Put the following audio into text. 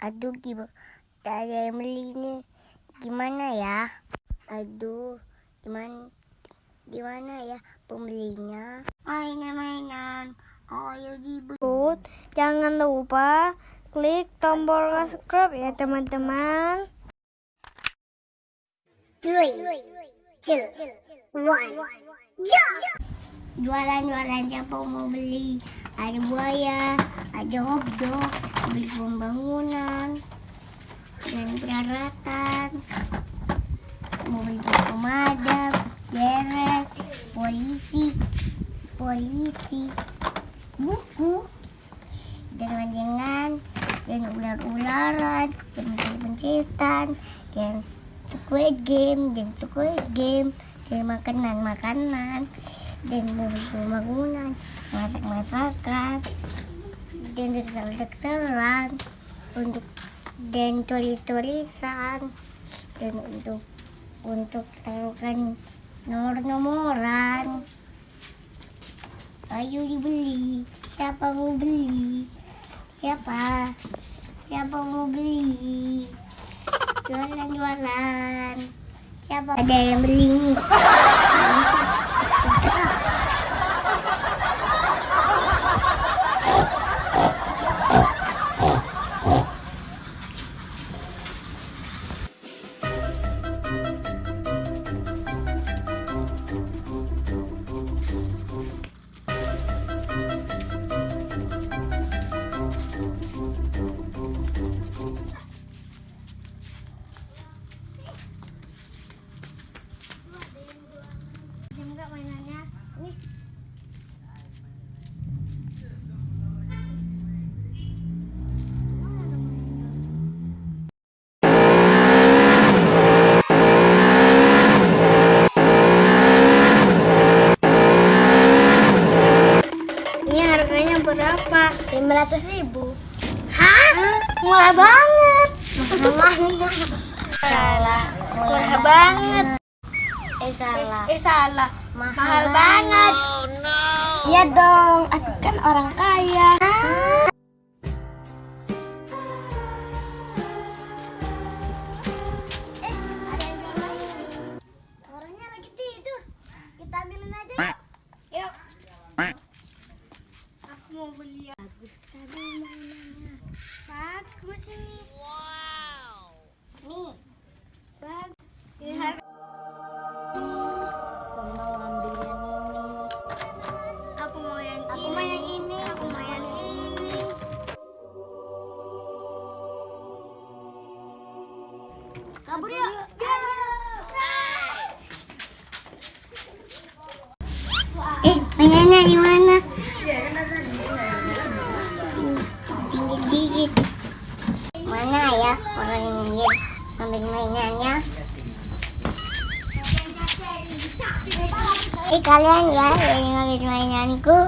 Aduh, gimana? Ada yang beli ini. Gimana ya? Aduh, gimana? Gimana ya pembelinya? Mainan-mainan. Ayo dibeli. Jangan lupa klik tombol subscribe ya teman-teman. Three, two, one, jump! Jualan-jualan siapa mau beli? Ada buaya, ada hotdog, beli pembangunan, dan peralatan. Beli pemadam, derek, polisi, polisi, buku, dan manjangan, dan ular-ularan, dan pencet-pencetan, dan Squid Game, dan Squid Game, dan makanan-makanan, dan bangunan, masak-masakan, dan dokter-dokteran, untuk dan tulis-tulisan, dan untuk untuk taruhkan nomor-nomoran. Ayo dibeli. Siapa mau beli? Siapa? Siapa mau beli? Jualan-jualan. Siapa? Ada yang beli nih. 500 ribu. Hah? Murah banget. Salah. Murah banget. Eh salah. Eh salah. Mahal, Mahal banget. Iya dong, aku kan orang kaya. Eh, Kabur yuk. Eh, mainannya di mana? Dikit-dikit. Mana ya orang ingin ambil mainannya? Eh kalian ya yang ngambil mainanku.